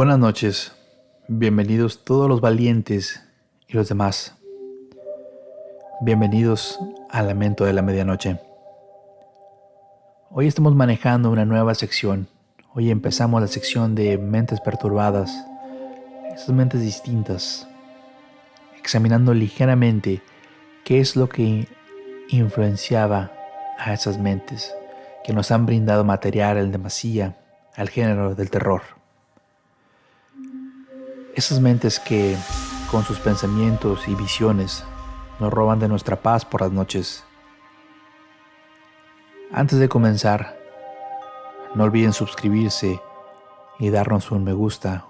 Buenas noches, bienvenidos todos los valientes y los demás. Bienvenidos al Lamento de la Medianoche. Hoy estamos manejando una nueva sección. Hoy empezamos la sección de mentes perturbadas, esas mentes distintas, examinando ligeramente qué es lo que influenciaba a esas mentes que nos han brindado material en demasía al género del terror. Esas mentes que, con sus pensamientos y visiones, nos roban de nuestra paz por las noches. Antes de comenzar, no olviden suscribirse y darnos un me gusta.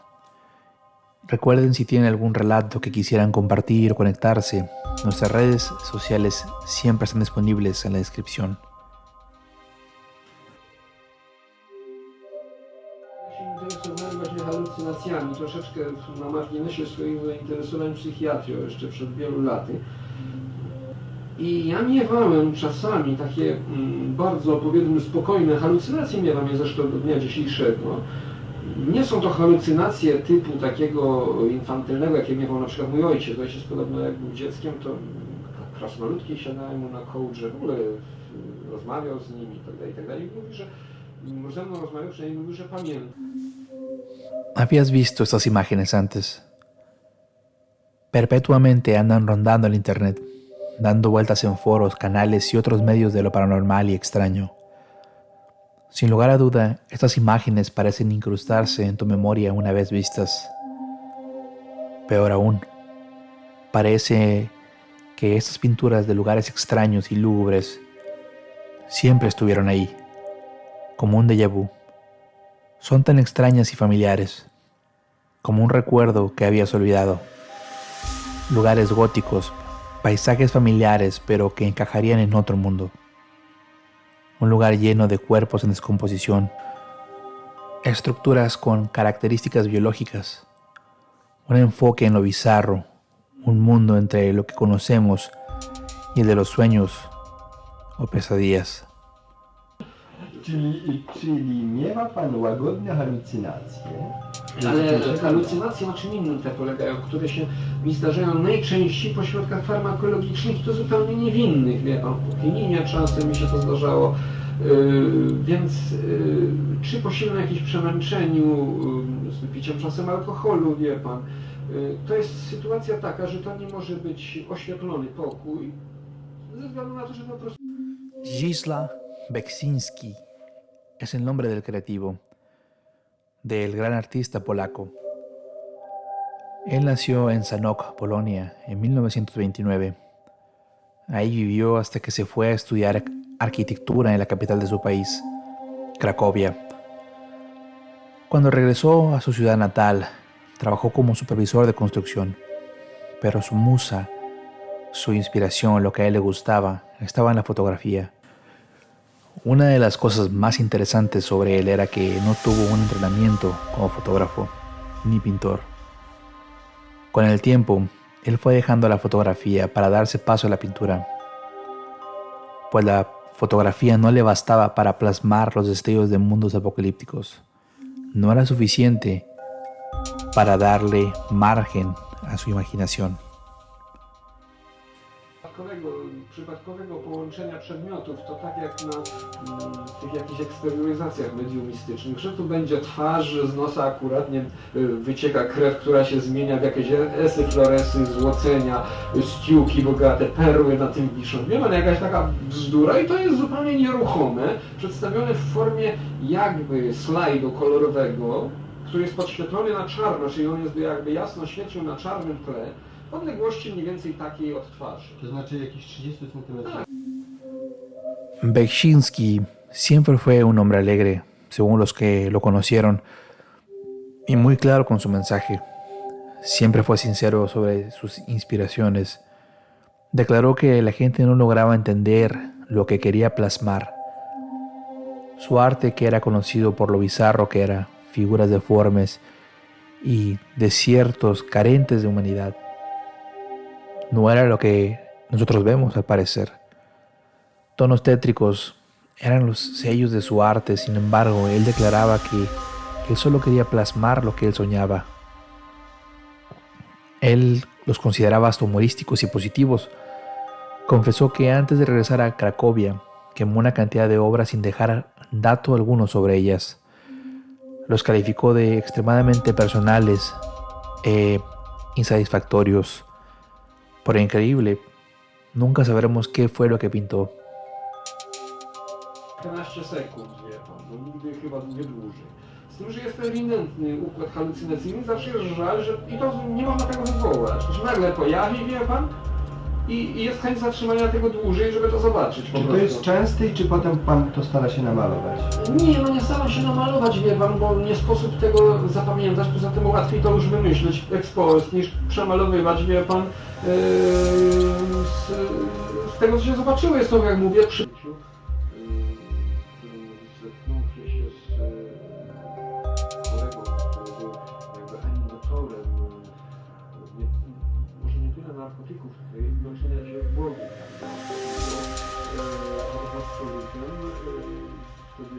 Recuerden si tienen algún relato que quisieran compartir o conectarse, nuestras redes sociales siempre están disponibles en la descripción. Halucynacjami, troszeczkę na marginesie swoich zainteresowań psychiatrią jeszcze przed wielu laty. I ja miewałem czasami takie mm, bardzo, powiedzmy, spokojne halucynacje, miewam je zresztą do dnia dzisiejszego. Nie są to halucynacje typu takiego infantylnego, jakie miewał na przykład mój ojciec. Ojciec podobno jak był dzieckiem, to krasnoludki siadałem mu na kołdrze, w ogóle rozmawiał z nimi itd. itd. I mówi, że ¿Habías visto estas imágenes antes? Perpetuamente andan rondando el Internet, dando vueltas en foros, canales y otros medios de lo paranormal y extraño. Sin lugar a duda, estas imágenes parecen incrustarse en tu memoria una vez vistas. Peor aún, parece que estas pinturas de lugares extraños y lúgubres siempre estuvieron ahí, como un déjà vu son tan extrañas y familiares, como un recuerdo que habías olvidado. Lugares góticos, paisajes familiares, pero que encajarían en otro mundo. Un lugar lleno de cuerpos en descomposición, estructuras con características biológicas, un enfoque en lo bizarro, un mundo entre lo que conocemos y el de los sueños o pesadillas. Czyli, czyli miewa Pan łagodne halucynacje. Ale halucynacje na czym innym te polegają, które się mi zdarzają najczęściej po środkach farmakologicznych to zupełnie niewinnych, wie Pan, po kininie czasem mi się to zdarzało. Yy, więc yy, czy po silnym jakimś przemęczeniu, yy, z wypiciem czasem alkoholu, wie Pan, yy, to jest sytuacja taka, że to nie może być oświetlony pokój, ze względu na to, że po prostu... Gisla Beksinski es el nombre del creativo, del gran artista polaco. Él nació en Sanok, Polonia, en 1929. Ahí vivió hasta que se fue a estudiar arquitectura en la capital de su país, Cracovia. Cuando regresó a su ciudad natal, trabajó como supervisor de construcción, pero su musa, su inspiración, lo que a él le gustaba, estaba en la fotografía. Una de las cosas más interesantes sobre él era que no tuvo un entrenamiento como fotógrafo ni pintor. Con el tiempo, él fue dejando la fotografía para darse paso a la pintura, pues la fotografía no le bastaba para plasmar los destellos de mundos apocalípticos. No era suficiente para darle margen a su imaginación. Przypadkowego połączenia przedmiotów, to tak jak na mm, tych jakichś eksterioryzacjach mediumistycznych, że tu będzie twarz, z nosa akurat nie, y, wycieka krew, która się zmienia w jakieś esy, floresy, złocenia, ściuki bogate, perły na tym wiszą. Wie pan, jakaś taka bzdura i to jest zupełnie nieruchome, przedstawione w formie jakby slajdu kolorowego, który jest podświetlony na czarno, czyli on jest jakby jasno świecił na czarnym tle, odległości mniej więcej takiej od twarzy. To znaczy jakieś 30 cm. Beksinski siempre fue un hombre alegre, según los que lo conocieron, y muy claro con su mensaje. Siempre fue sincero sobre sus inspiraciones. Declaró que la gente no lograba entender lo que quería plasmar. Su arte, que era conocido por lo bizarro que era, figuras deformes y desiertos carentes de humanidad, no era lo que nosotros vemos al parecer. Tonos tétricos eran los sellos de su arte, sin embargo, él declaraba que Él solo quería plasmar lo que él soñaba. Él los consideraba hasta humorísticos y positivos. Confesó que antes de regresar a Cracovia, quemó una cantidad de obras sin dejar dato alguno sobre ellas. Los calificó de extremadamente personales e insatisfactorios. Por increíble, nunca sabremos qué fue lo que pintó. 15 sekund, wie pan, bo nigdy chyba nie dłużej. Z tym, że jest to ewidentny układ halucynacyjny, zawsze jest żal, że i to nie można tego wywołać. To się nagle pojawi, wie pan, i, i jest chęć zatrzymania tego dłużej, żeby to zobaczyć Czy to jest częste i czy potem pan to stara się namalować? Nie, no nie staram się namalować, wie pan, bo nie sposób tego zapamiętać, poza tym łatwiej to już wymyśleć ex post, niż przemalowywać, wie pan, yy, z, z tego, co się zobaczyło, jest to, jak mówię, przy...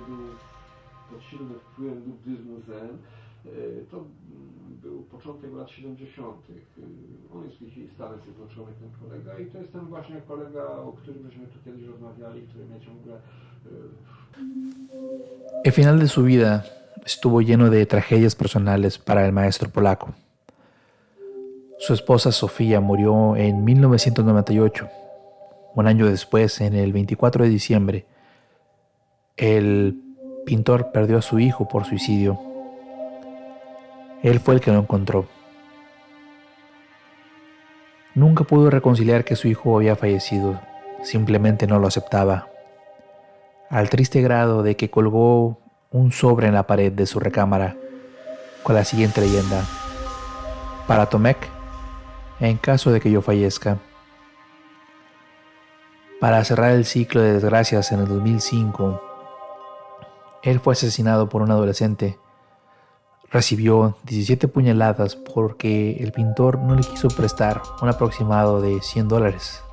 był pod silnym wpływem buddyzmu zen. To był początek lat 70. Yy, On jest w tej chwili ten kolega, i to jest ten właśnie kolega, o którym żeśmy tu rozmawiali, który mnie ciągle El final de su vida estuvo lleno de tragedias personales para el maestro polaco. Su esposa Sofía murió en 1998. Un año después, en el 24 de diciembre, el pintor perdió a su hijo por suicidio. Él fue el que lo encontró. Nunca pudo reconciliar que su hijo había fallecido, simplemente no lo aceptaba, al triste grado de que colgó un sobre en la pared de su recámara con la siguiente leyenda. Para Tomek, en caso de que yo fallezca. Para cerrar el ciclo de desgracias en el 2005, él fue asesinado por un adolescente. Recibió 17 puñaladas porque el pintor no le quiso prestar un aproximado de 100 dólares.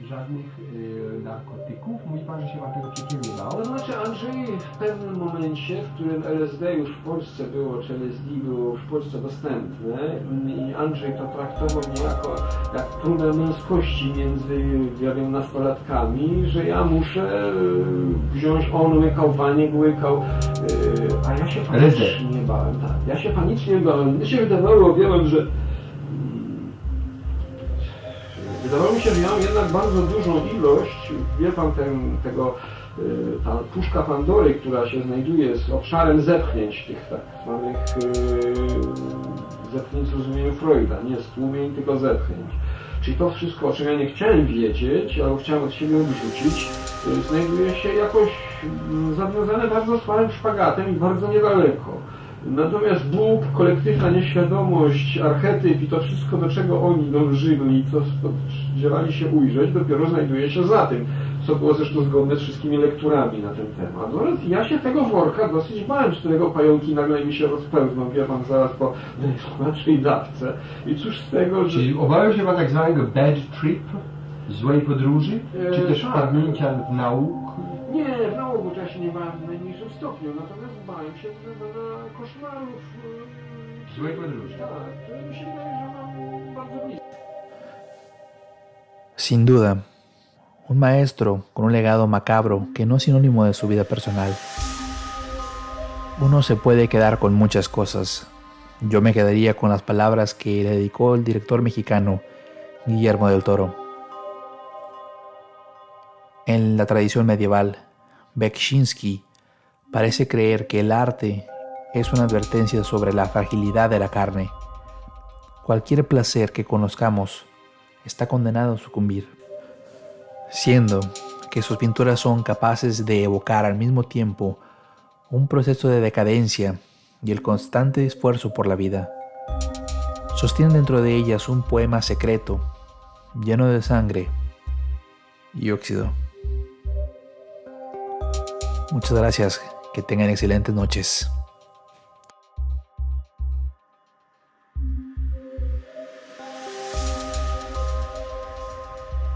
Żadnych y, narkotyków? Mówi pan, że się pan tego przekierował? To znaczy Andrzej w pewnym momencie, w którym LSD już w Polsce było, czy LSD było w Polsce dostępne i Andrzej to traktował niejako jak próbę męskości między, ja wiem, nastolatkami, że ja muszę e, wziąć, on łykał, Waniek łykał, e, a ja się panicznie bałem, tak, ja się panicznie bałem. Mnie się wydawało, wiem, że Wydawało mi się, że ja mam jednak bardzo dużą ilość, wie pan, ten, tego, y, ta puszka Pandory, która się znajduje z obszarem zepchnięć, tych tak zwanych yy, zepchnięć w rozumieniu Freuda, nie stłumień, tylko zepchnięć. Czyli to wszystko, o czym ja nie chciałem wiedzieć, ale chciałem od siebie odrzucić, y, znajduje się jakoś mm, zawiązane bardzo słabym szpagatem i bardzo niedaleko. Natomiast Bóg, kolektywna nieświadomość, archetyp i to wszystko, do czego oni dążyli, co spodziewali się ujrzeć, dopiero znajduje się za tym, co było zresztą zgodne z wszystkimi lekturami na ten temat. Natomiast ja się tego worka dosyć bałem, z którego pająki nagle mi się rozpełzną, wie pan, zaraz po najsłabszej dawce. I cóż z tego, że... Czyli obawiał się pan tak zwanego bad trip? Złej podróży? Czy Eee, też tak. wpadnięcia w nauk? To się nie bałem w najmniejszym stopniu, natomiast bałem się na koszmarów. Złej podróży. Tak, które mi się wydaje, że mam bardzo blisko. Sin duda, un maestro con un legado macabro que no es sinónimo de su vida personal. Uno se puede quedar con muchas cosas. Yo me quedaría con las palabras que le dedicó el director mexicano Guillermo del Toro. En la tradición medieval, Bekshinsky parece creer que el arte es una advertencia sobre la fragilidad de la carne. Cualquier placer que conozcamos está condenado a sucumbir, siendo que sus pinturas son capaces de evocar al mismo tiempo un proceso de decadencia y el constante esfuerzo por la vida. Sostienen dentro de ellas un poema secreto, lleno de sangre y óxido. Muchas gracias, que tengan excelentes noches.